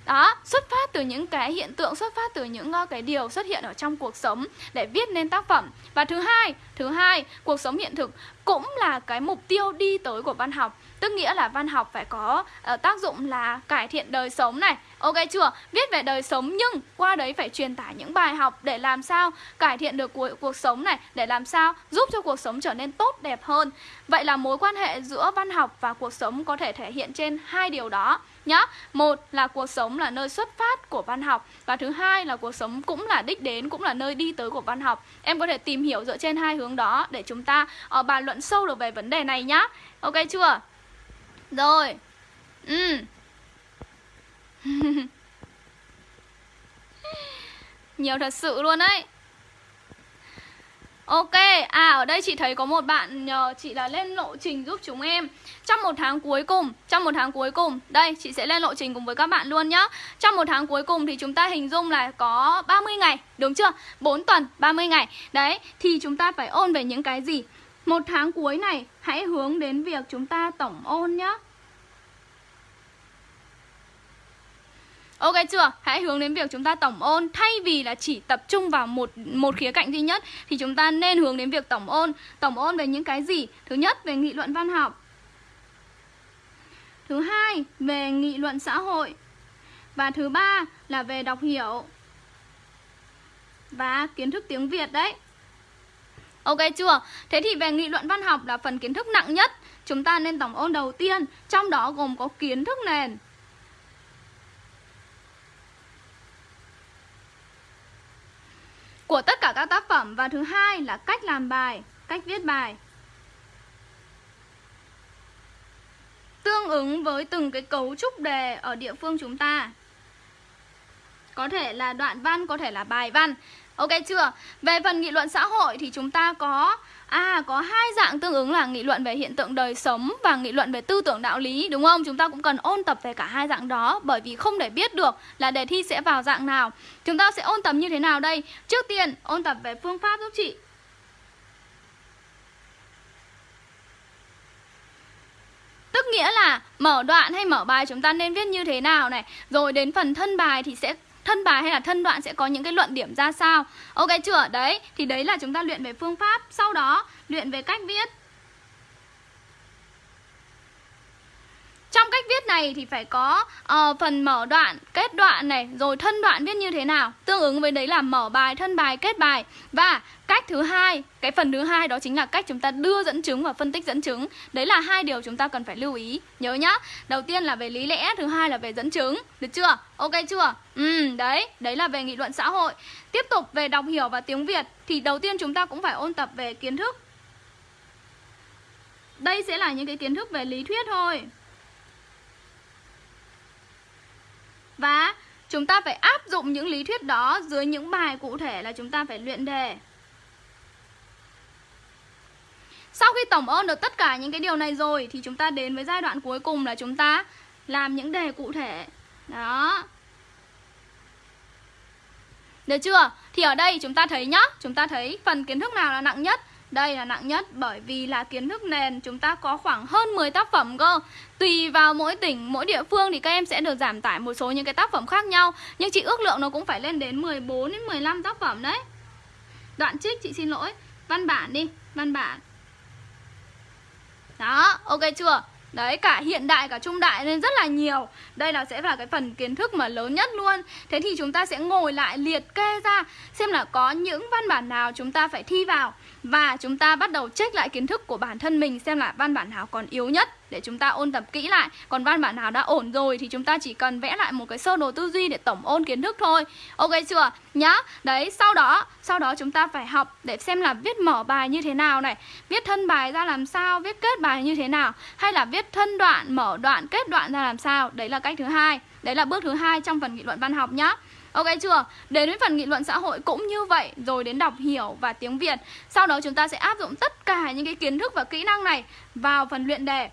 Đó xuất phát từ những cái hiện tượng xuất phát từ những uh, cái điều xuất hiện ở trong cuộc sống để viết nên tác phẩm. Và thứ hai thứ hai cuộc sống hiện thực cũng là cái mục tiêu đi tới của văn học. Tức nghĩa là văn học phải có uh, tác dụng là cải thiện đời sống này Ok chưa? Viết về đời sống nhưng qua đấy phải truyền tải những bài học để làm sao cải thiện được cuộc, cuộc sống này Để làm sao giúp cho cuộc sống trở nên tốt đẹp hơn Vậy là mối quan hệ giữa văn học và cuộc sống có thể thể hiện trên hai điều đó nhá. Một là cuộc sống là nơi xuất phát của văn học và thứ hai là cuộc sống cũng là đích đến cũng là nơi đi tới của văn học. Em có thể tìm hiểu dựa trên hai hướng đó để chúng ta uh, bàn luận sâu được về vấn đề này nhá. Ok chưa? Rồi. Ừ. Nhiều thật sự luôn đấy. Ok, à ở đây chị thấy có một bạn nhờ chị là lên lộ trình giúp chúng em Trong một tháng cuối cùng, trong một tháng cuối cùng Đây, chị sẽ lên lộ trình cùng với các bạn luôn nhá Trong một tháng cuối cùng thì chúng ta hình dung là có 30 ngày, đúng chưa? 4 tuần, 30 ngày Đấy, thì chúng ta phải ôn về những cái gì? Một tháng cuối này, hãy hướng đến việc chúng ta tổng ôn nhá Ok chưa? Hãy hướng đến việc chúng ta tổng ôn. Thay vì là chỉ tập trung vào một một khía cạnh duy nhất, Thì chúng ta nên hướng đến việc tổng ôn. Tổng ôn về những cái gì? Thứ nhất, về nghị luận văn học. Thứ hai, về nghị luận xã hội. Và thứ ba là về đọc hiểu Và kiến thức tiếng Việt đấy. Ok chưa? Thế thì về nghị luận văn học là phần kiến thức nặng nhất. Chúng ta nên tổng ôn đầu tiên. Trong đó gồm có kiến thức nền. Của tất cả các tác phẩm và thứ hai là cách làm bài, cách viết bài. Tương ứng với từng cái cấu trúc đề ở địa phương chúng ta. Có thể là đoạn văn, có thể là bài văn. Ok chưa? Về phần nghị luận xã hội thì chúng ta có À có hai dạng tương ứng là nghị luận về hiện tượng đời sống và nghị luận về tư tưởng đạo lý, đúng không? Chúng ta cũng cần ôn tập về cả hai dạng đó, bởi vì không để biết được là đề thi sẽ vào dạng nào. Chúng ta sẽ ôn tập như thế nào đây? Trước tiên, ôn tập về phương pháp giúp chị. Tức nghĩa là mở đoạn hay mở bài chúng ta nên viết như thế nào này Rồi đến phần thân bài thì sẽ thân bài hay là thân đoạn sẽ có những cái luận điểm ra sao? Ok chưa? Đấy, thì đấy là chúng ta luyện về phương pháp. Sau đó, luyện về cách viết. Trong cách viết này thì phải có uh, phần mở đoạn, kết đoạn này, rồi thân đoạn viết như thế nào. Tương ứng với đấy là mở bài, thân bài, kết bài. Và cách thứ hai, cái phần thứ hai đó chính là cách chúng ta đưa dẫn chứng và phân tích dẫn chứng. Đấy là hai điều chúng ta cần phải lưu ý. Nhớ nhá. Đầu tiên là về lý lẽ, thứ hai là về dẫn chứng. Được chưa? Ok chưa? Ừ, đấy, đấy là về nghị luận xã hội. Tiếp tục về đọc hiểu và tiếng Việt thì đầu tiên chúng ta cũng phải ôn tập về kiến thức. Đây sẽ là những cái kiến thức về lý thuyết thôi. Và chúng ta phải áp dụng những lý thuyết đó dưới những bài cụ thể là chúng ta phải luyện đề. Sau khi tổng ôn được tất cả những cái điều này rồi thì chúng ta đến với giai đoạn cuối cùng là chúng ta làm những đề cụ thể. Đó. Được chưa? Thì ở đây chúng ta thấy nhá, chúng ta thấy phần kiến thức nào là nặng nhất? Đây là nặng nhất bởi vì là kiến thức nền chúng ta có khoảng hơn 10 tác phẩm cơ. Tùy vào mỗi tỉnh, mỗi địa phương thì các em sẽ được giảm tải một số những cái tác phẩm khác nhau. Nhưng chị ước lượng nó cũng phải lên đến 14 đến 15 tác phẩm đấy. Đoạn trích chị xin lỗi. Văn bản đi, văn bản. Đó, ok chưa? Đấy, cả hiện đại cả trung đại nên rất là nhiều. Đây là sẽ là cái phần kiến thức mà lớn nhất luôn. Thế thì chúng ta sẽ ngồi lại liệt kê ra Xem là có những văn bản nào chúng ta phải thi vào. Và chúng ta bắt đầu check lại kiến thức của bản thân mình Xem là văn bản nào còn yếu nhất để chúng ta ôn tập kỹ lại. Còn văn bản nào đã ổn rồi thì chúng ta chỉ cần vẽ lại một cái sơ đồ tư duy để tổng ôn kiến thức thôi. Ok chưa? Nhá. Đấy, sau đó sau đó chúng ta phải học để xem là viết mở bài như thế nào này. Viết thân bài ra làm sao, viết kết bài như thế nào Hay là viết thân đoạn, mở đoạn, kết đoạn ra làm sao. Đấy là cách thứ hai. Đấy là bước thứ hai trong phần nghị luận văn học nhá. Ok chưa? Đến với phần nghị luận xã hội cũng như vậy Rồi đến đọc hiểu và tiếng Việt. Sau đó chúng ta sẽ áp dụng tất cả những cái kiến thức và kỹ năng này Vào phần luyện đề.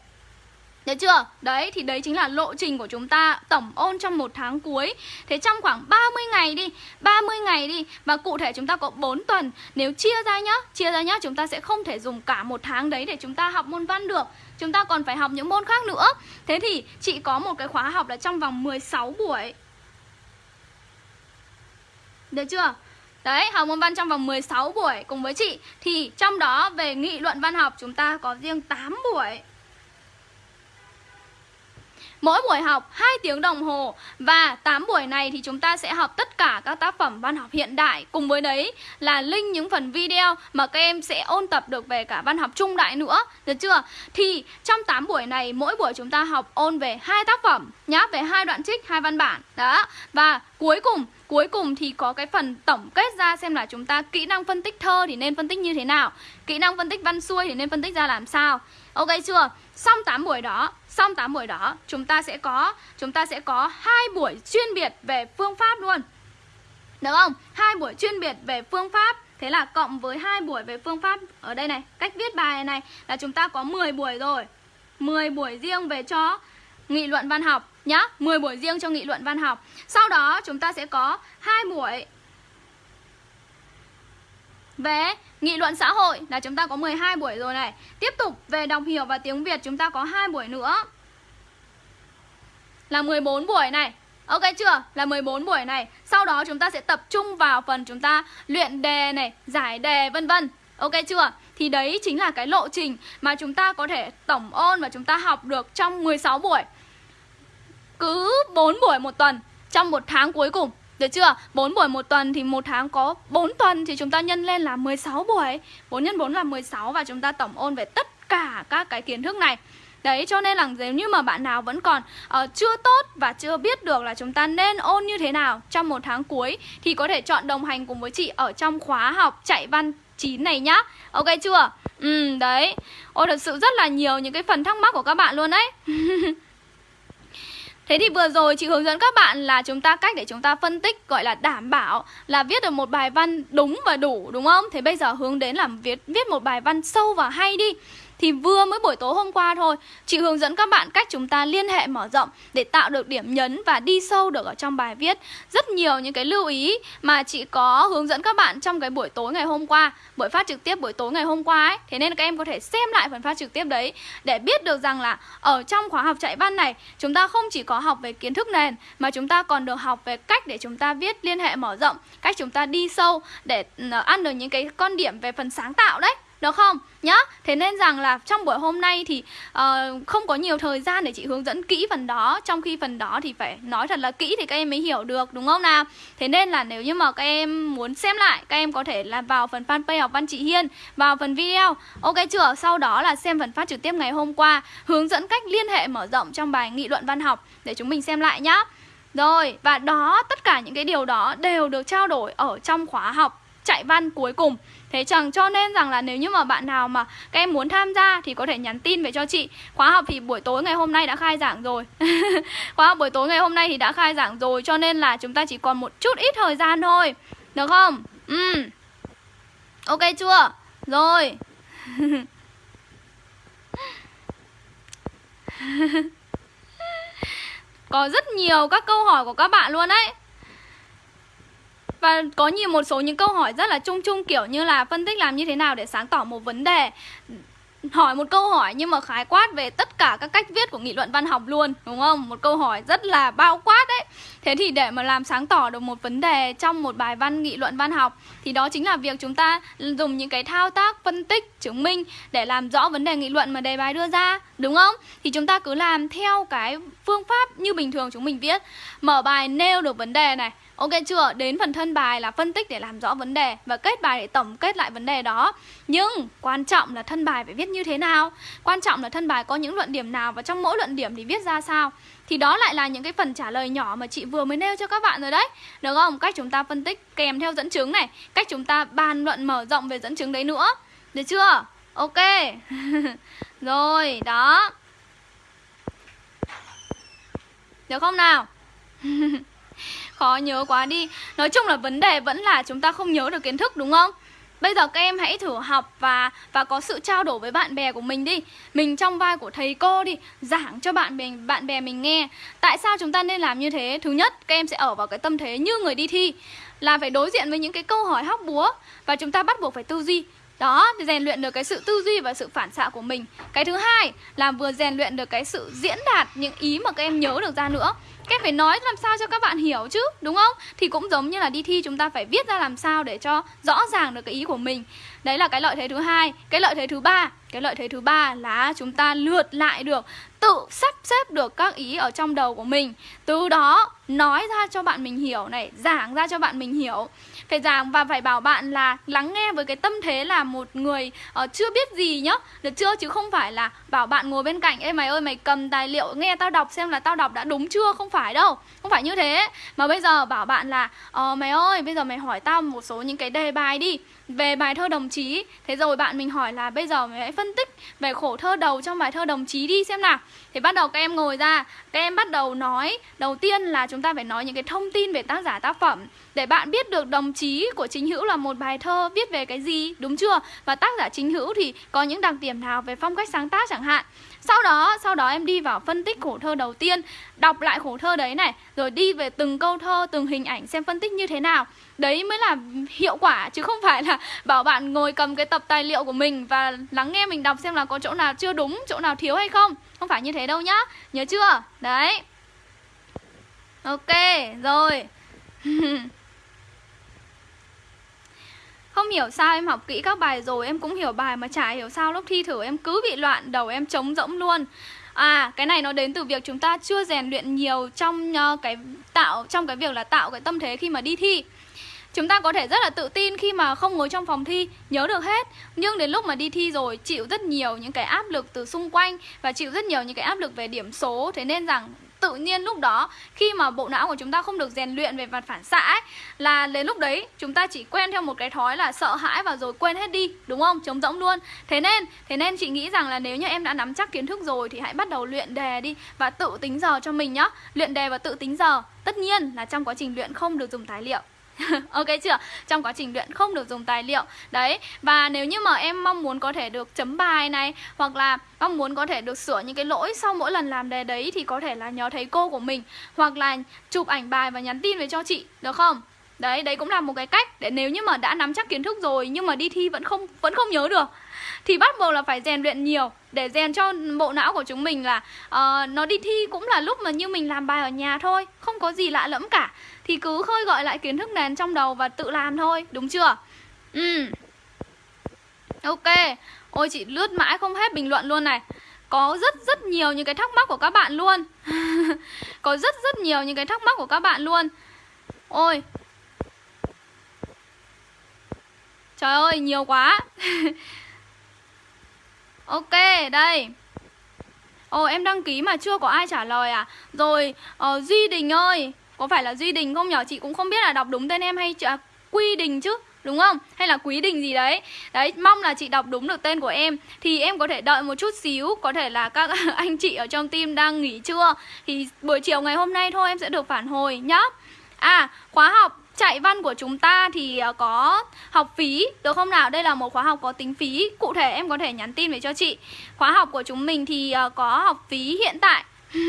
Được chưa? Đấy, thì đấy chính là lộ trình của chúng ta tổng ôn trong một tháng cuối. Thế trong khoảng 30 ngày đi 30 ngày đi Và cụ thể chúng ta có 4 tuần. Nếu chia ra nhá Chia ra nhá Chúng ta sẽ không thể dùng cả một tháng đấy để chúng ta học môn văn được. Chúng ta còn phải học những môn khác nữa. Thế thì chị có một cái khóa học là trong vòng 16 buổi. Được chưa? Đấy, học môn văn trong vòng 16 buổi cùng với chị. Thì trong đó về nghị luận văn học chúng ta có riêng 8 buổi. Mỗi buổi học 2 tiếng đồng hồ Và 8 buổi này thì chúng ta sẽ học tất cả các tác phẩm văn học hiện đại. Cùng với đấy là link những phần video mà các em sẽ ôn tập được về cả văn học trung đại nữa. Được chưa? Thì trong 8 buổi này mỗi buổi chúng ta học ôn về hai tác phẩm nhá Về hai đoạn trích, hai văn bản. Đó. Và cuối cùng Cuối cùng thì có cái phần tổng kết ra xem là chúng ta kỹ năng phân tích thơ thì nên phân tích như thế nào Kỹ năng phân tích văn xuôi thì nên phân tích ra làm sao. Ok chưa? Xong 8 buổi đó Xong 8 buổi đó chúng ta sẽ có chúng ta sẽ có hai buổi chuyên biệt về phương pháp luôn. Được không? Hai buổi chuyên biệt về phương pháp. Thế là cộng với hai buổi về phương pháp ở đây này, cách viết bài này là chúng ta có 10 buổi rồi. 10 buổi riêng về cho nghị luận văn học nhá, 10 buổi riêng cho nghị luận văn học. Sau đó chúng ta sẽ có hai buổi về nghị luận xã hội là chúng ta có 12 buổi rồi này. Tiếp tục về đọc hiểu và tiếng Việt chúng ta có hai buổi nữa. Là 14 buổi này. Ok chưa? Là 14 buổi này. Sau đó chúng ta sẽ tập trung vào phần chúng ta luyện đề này, giải đề vân vân. Ok chưa? Thì đấy chính là cái lộ trình mà chúng ta có thể tổng ôn và chúng ta học được trong 16 buổi. Cứ 4 buổi một tuần trong một tháng cuối cùng được chưa? 4 buổi một tuần thì một tháng có 4 tuần thì chúng ta nhân lên là 16 buổi. 4 x 4 là 16 và chúng ta tổng ôn về tất cả các cái kiến thức này. Đấy cho nên là nếu như mà bạn nào vẫn còn uh, chưa tốt và chưa biết được là chúng ta nên ôn như thế nào trong một tháng cuối Thì có thể chọn đồng hành cùng với chị ở trong khóa học chạy văn 9 này nhá. Ok chưa? Ừ đấy. Ôi thật sự rất là nhiều những cái phần thắc mắc của các bạn luôn đấy Thế thì vừa rồi chị hướng dẫn các bạn là chúng ta cách để chúng ta phân tích, gọi là đảm bảo là viết được một bài văn đúng và đủ, đúng không? Thế bây giờ hướng đến là viết viết một bài văn sâu và hay đi. Thì vừa mới buổi tối hôm qua thôi. Chị hướng dẫn các bạn cách chúng ta liên hệ mở rộng Để tạo được điểm nhấn và đi sâu được ở trong bài viết. Rất nhiều những cái lưu ý mà chị có hướng dẫn các bạn trong cái buổi tối ngày hôm qua, Buổi phát trực tiếp buổi tối ngày hôm qua ấy. Thế nên các em có thể xem lại phần phát trực tiếp đấy Để biết được rằng là ở trong khóa học chạy văn này, Chúng ta không chỉ có học về kiến thức nền, Mà chúng ta còn được học về cách để chúng ta viết liên hệ mở rộng, Cách chúng ta đi sâu để ừ, ăn được những cái con điểm về phần sáng tạo đấy được không? Nhá thế nên rằng là trong buổi hôm nay thì uh, không có nhiều thời gian để chị hướng dẫn kỹ phần đó. Trong khi phần đó thì phải nói thật là kỹ thì các em mới hiểu được đúng không nào? Thế nên là nếu như mà các em muốn xem lại các em có thể là vào phần fanpage học văn chị hiên vào phần video. Ok chưa? Sau đó là xem phần phát trực tiếp ngày hôm qua hướng dẫn cách liên hệ mở rộng trong bài nghị luận văn học để chúng mình xem lại nhá. Rồi và đó tất cả những cái điều đó đều được trao đổi ở trong khóa học chạy văn cuối cùng. Thế chẳng cho nên rằng là nếu như mà bạn nào mà các em muốn tham gia thì có thể nhắn tin về cho chị. Khóa học thì buổi tối ngày hôm nay đã khai giảng rồi. Khóa học buổi tối ngày hôm nay thì đã khai giảng rồi, Cho nên là chúng ta chỉ còn một chút ít thời gian thôi. Được không? Ừ Ok chưa? Rồi. Có rất nhiều các câu hỏi của các bạn luôn đấy và có nhiều một số những câu hỏi rất là chung chung, kiểu như là phân tích làm như thế nào để sáng tỏ một vấn đề. Hỏi một câu hỏi nhưng mà khái quát về tất cả các cách viết của nghị luận văn học luôn, đúng không? Một câu hỏi rất là bao quát đấy. Thế thì để mà làm sáng tỏ được một vấn đề trong một bài văn nghị luận văn học, thì đó chính là việc chúng ta dùng những cái thao tác phân tích, chứng minh để làm rõ vấn đề nghị luận mà đề bài đưa ra, đúng không? Thì chúng ta cứ làm theo cái phương pháp như bình thường chúng mình viết. Mở bài nêu được vấn đề này Ok chưa? Đến phần thân bài là phân tích để làm rõ vấn đề Và kết bài để tổng kết lại vấn đề đó Nhưng quan trọng là thân bài phải viết như thế nào Quan trọng là thân bài có những luận điểm nào Và trong mỗi luận điểm thì viết ra sao Thì đó lại là những cái phần trả lời nhỏ mà chị vừa mới nêu cho các bạn rồi đấy Được không? Cách chúng ta phân tích kèm theo dẫn chứng này Cách chúng ta bàn luận mở rộng về dẫn chứng đấy nữa Được chưa? Ok Rồi, đó Được không nào? khó nhớ quá đi. Nói chung là vấn đề vẫn là chúng ta không nhớ được kiến thức đúng không? Bây giờ các em hãy thử học và và có sự trao đổi với bạn bè của mình đi. Mình trong vai của thầy cô đi Giảng cho bạn bè, bạn bè mình nghe. Tại sao chúng ta nên làm như thế? Thứ nhất, các em sẽ ở vào cái tâm thế như người đi thi Là phải đối diện với những cái câu hỏi hóc búa Và chúng ta bắt buộc phải tư duy. Đó rèn luyện được cái sự tư duy và sự phản xạ của mình. Cái thứ hai là vừa rèn luyện được cái sự diễn đạt những ý mà các em nhớ được ra nữa. Các phải nói làm sao cho các bạn hiểu chứ, Đúng không? Thì cũng giống như là đi thi chúng ta phải viết ra làm sao để cho rõ ràng được cái ý của mình Đấy là cái lợi thế thứ hai Cái lợi thế thứ ba cái lợi thế thứ ba là chúng ta lượt lại được Tự sắp xếp được các ý ở trong đầu của mình. Từ đó nói ra cho bạn mình hiểu này Giảng ra cho bạn mình hiểu. Phải giảng và phải bảo bạn là lắng nghe với cái tâm thế là một người uh, chưa biết gì nhá. Được chưa? Chứ không phải là bảo bạn ngồi bên cạnh ê mày ơi mày cầm tài liệu nghe tao đọc xem là tao đọc đã đúng chưa? Không phải đâu không phải như thế. Mà bây giờ bảo bạn là ờ mày ơi bây giờ mày hỏi tao một số những cái đề bài đi về bài thơ đồng chí, thế rồi bạn mình hỏi là bây giờ mình hãy phân tích về khổ thơ đầu trong bài thơ đồng chí đi xem nào. Thì bắt đầu các em ngồi ra, các em bắt đầu nói. Đầu tiên là chúng ta phải nói những cái thông tin về tác giả tác phẩm. Để bạn biết được đồng chí của chính hữu là một bài thơ viết về cái gì, đúng chưa? Và tác giả chính hữu thì có những đặc điểm nào về phong cách sáng tác chẳng hạn? Sau đó sau đó em đi vào phân tích khổ thơ đầu tiên, đọc lại khổ thơ đấy này, rồi đi về từng câu thơ, từng hình ảnh xem phân tích như thế nào. Đấy mới là hiệu quả, chứ không phải là bảo bạn ngồi cầm cái tập tài liệu của mình và lắng nghe mình đọc xem là có chỗ nào chưa đúng, chỗ nào thiếu hay không. Không phải như thế đâu nhá, nhớ chưa? Đấy. Ok, rồi. hiểu sao em học kỹ các bài rồi Em cũng hiểu bài mà chả hiểu sao lúc thi thử em cứ bị loạn Đầu em trống rỗng luôn. À cái này nó đến từ việc chúng ta chưa rèn luyện nhiều trong uh, cái tạo trong cái việc là tạo cái tâm thế khi mà đi thi. Chúng ta có thể rất là tự tin khi mà không ngồi trong phòng thi Nhớ được hết. Nhưng đến lúc mà đi thi rồi chịu rất nhiều những cái áp lực từ xung quanh Và chịu rất nhiều những cái áp lực về điểm số. Thế nên rằng tự nhiên lúc đó khi mà bộ não của chúng ta không được rèn luyện về mặt phản xạ ấy, là đến lúc đấy chúng ta chỉ quen theo một cái thói là sợ hãi và rồi quên hết đi đúng không? Trống rỗng luôn. Thế nên thế nên chị nghĩ rằng là nếu như em đã nắm chắc kiến thức rồi thì hãy bắt đầu luyện đề đi và tự tính giờ cho mình nhá. Luyện đề và tự tính giờ tất nhiên là trong quá trình luyện không được dùng tài liệu. ok chưa? Trong quá trình luyện không được dùng tài liệu Đấy, và nếu như mà em mong muốn có thể được chấm bài này Hoặc là mong muốn có thể được sửa những cái lỗi sau mỗi lần làm đề đấy Thì có thể là nhớ thấy cô của mình Hoặc là chụp ảnh bài và nhắn tin về cho chị, được không? Đấy, đấy cũng là một cái cách để nếu như mà đã nắm chắc kiến thức rồi nhưng mà đi thi vẫn không vẫn không nhớ được thì bắt buộc là phải rèn luyện nhiều để rèn cho bộ não của chúng mình là uh, nó đi thi cũng là lúc mà như mình làm bài ở nhà thôi không có gì lạ lẫm cả. Thì cứ khơi gọi lại kiến thức nền trong đầu và tự làm thôi đúng chưa? Ừ ok. Ôi chị lướt mãi không hết bình luận luôn này. Có rất rất nhiều những cái thắc mắc của các bạn luôn. Có rất rất nhiều những cái thắc mắc của các bạn luôn. Ôi. Trời ơi nhiều quá. Ok, đây. Ồ, em đăng ký mà chưa có ai trả lời à? Rồi, uh, Duy Đình ơi Có phải là Duy Đình không nhở? Chị cũng không biết là đọc đúng tên em hay à, Quy Đình chứ Đúng không? Hay là Quý Đình gì đấy? Đấy, mong là chị đọc đúng được tên của em. Thì em có thể đợi một chút xíu Có thể là các anh chị ở trong team đang nghỉ trưa. Thì buổi chiều ngày hôm nay thôi em sẽ được phản hồi nhá. À, khóa học. Chạy văn của chúng ta thì ờ, có học phí Được không nào? Đây là một khóa học có tính phí Cụ thể em có thể nhắn tin về cho chị Khóa học của chúng mình thì ờ, có học phí hiện tại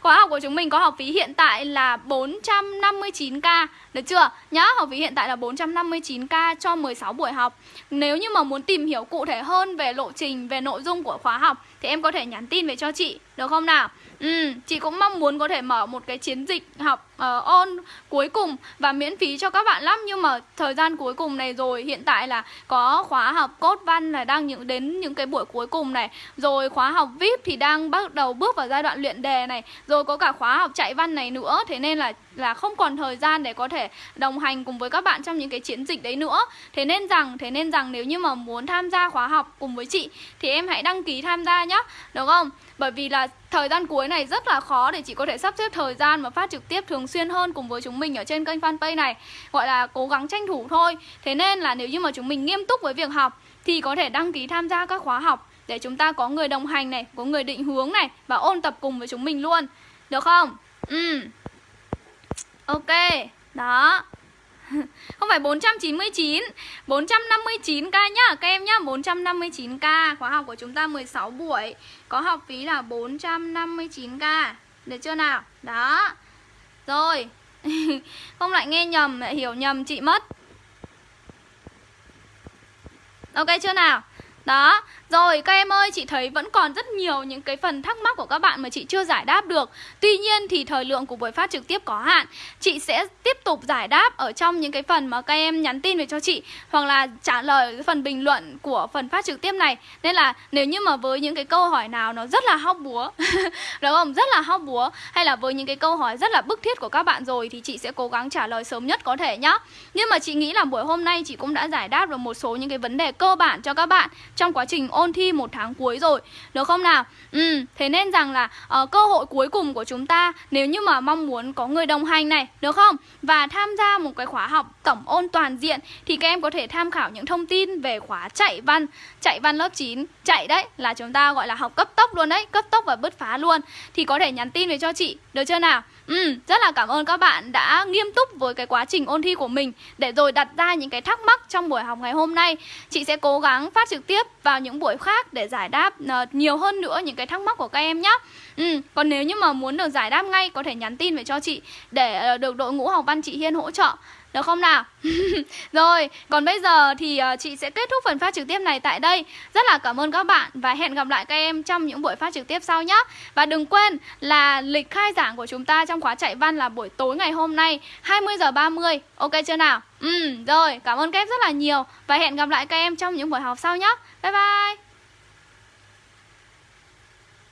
Khóa học của chúng mình có học phí hiện tại là 459k Được chưa? Nhá, học phí hiện tại là 459k cho 16 buổi học Nếu như mà muốn tìm hiểu cụ thể hơn về lộ trình, về nội dung của khóa học Thì em có thể nhắn tin về cho chị, được không nào? Ừ, chị cũng mong muốn có thể mở một cái chiến dịch học uh, on cuối cùng và miễn phí cho các bạn lắm. Nhưng mà thời gian cuối cùng này rồi hiện tại là có khóa học cốt văn là đang những đến những cái buổi cuối cùng này. Rồi khóa học vip thì đang bắt đầu bước vào giai đoạn luyện đề này. Rồi có cả khóa học chạy văn này nữa. Thế nên là là không còn thời gian để có thể đồng hành cùng với các bạn trong những cái chiến dịch đấy nữa. Thế nên rằng thế nên rằng nếu như mà muốn tham gia khóa học cùng với chị thì em hãy đăng ký tham gia nhé được không? Bởi vì là thời gian cuối này rất là khó để chị có thể sắp xếp thời gian mà phát trực tiếp thường xuyên hơn cùng với chúng mình ở trên kênh fanpage này, gọi là cố gắng tranh thủ thôi. Thế nên là nếu như mà chúng mình nghiêm túc với việc học thì có thể đăng ký tham gia các khóa học để chúng ta có người đồng hành này, có người định hướng này và ôn tập cùng với chúng mình luôn. Được không? Ừ. Ok. Đó. Không phải 499 459k nhá, Các em nhá. 459k Khóa học của chúng ta 16 buổi, Có học phí là 459k Được chưa nào? Đó. Rồi. Không lại nghe nhầm lại hiểu nhầm chị mất. Ok chưa nào? Đó, rồi các em ơi, chị thấy vẫn còn rất nhiều những cái phần thắc mắc của các bạn mà chị chưa giải đáp được. Tuy nhiên thì thời lượng của buổi phát trực tiếp có hạn. Chị sẽ tiếp tục giải đáp ở trong những cái phần mà các em nhắn tin về cho chị Hoặc là trả lời cái phần bình luận của phần phát trực tiếp này. Nên là nếu như mà với những cái câu hỏi nào nó rất là hóc búa Đúng không? Rất là hóc búa Hay là với những cái câu hỏi rất là bức thiết của các bạn rồi Thì chị sẽ cố gắng trả lời sớm nhất có thể nhá. Nhưng mà chị nghĩ là buổi hôm nay chị cũng đã giải đáp được một số những cái vấn đề cơ bản cho các bạn Trong quá trình ôn thi một tháng cuối rồi Được không nào? Ừ, thế nên rằng là uh, cơ hội cuối cùng của chúng ta Nếu như mà mong muốn có người đồng hành này, được không? Và tham gia một cái khóa học tổng ôn toàn diện Thì các em có thể tham khảo những thông tin về khóa chạy văn Chạy văn lớp 9 Chạy đấy là chúng ta gọi là học cấp tốc luôn đấy Cấp tốc và bứt phá luôn Thì có thể nhắn tin về cho chị, được chưa nào? Ừ, rất là cảm ơn các bạn đã nghiêm túc với cái quá trình ôn thi của mình Để rồi đặt ra những cái thắc mắc trong buổi học ngày hôm nay. Chị sẽ cố gắng phát trực tiếp vào những buổi khác để giải đáp uh, nhiều hơn nữa những cái thắc mắc của các em nhé Ừ, còn nếu như mà muốn được giải đáp ngay có thể nhắn tin về cho chị để uh, được đội ngũ học văn chị Hiên hỗ trợ được không nào? Rồi, còn bây giờ thì ờ, chị sẽ kết thúc phần phát trực tiếp này tại đây. Rất là cảm ơn các bạn và hẹn gặp lại các em trong những buổi phát trực tiếp sau nhé Và đừng quên là lịch khai giảng của chúng ta trong khóa chạy văn là buổi tối ngày hôm nay 20 giờ 30 Ok chưa nào? Ừ, rồi, cảm ơn các em rất là nhiều Và hẹn gặp lại các em trong những buổi học sau nhé Bye bye!